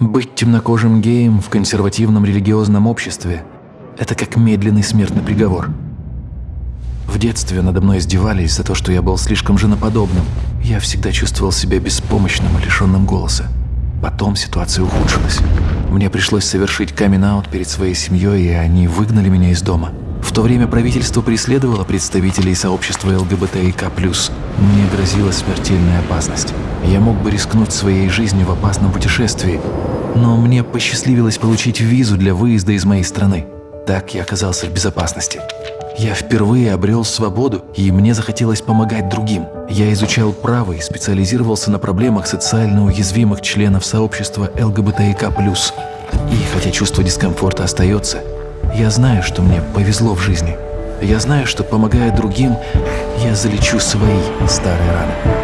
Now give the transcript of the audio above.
Быть темнокожим геем в консервативном религиозном обществе – это как медленный смертный приговор. В детстве надо мной издевались за то, что я был слишком женоподобным. Я всегда чувствовал себя беспомощным и лишенным голоса. Потом ситуация ухудшилась. Мне пришлось совершить камин перед своей семьей, и они выгнали меня из дома. В то время правительство преследовало представителей сообщества ЛГБТИК+. Мне грозила смертельная опасность. Я мог бы рискнуть своей жизнью в опасном путешествии, но мне посчастливилось получить визу для выезда из моей страны. Так я оказался в безопасности. Я впервые обрел свободу, и мне захотелось помогать другим. Я изучал право и специализировался на проблемах социально уязвимых членов сообщества ЛГБТИК+. И хотя чувство дискомфорта остается, я знаю, что мне повезло в жизни. Я знаю, что помогая другим, я залечу свои старые раны.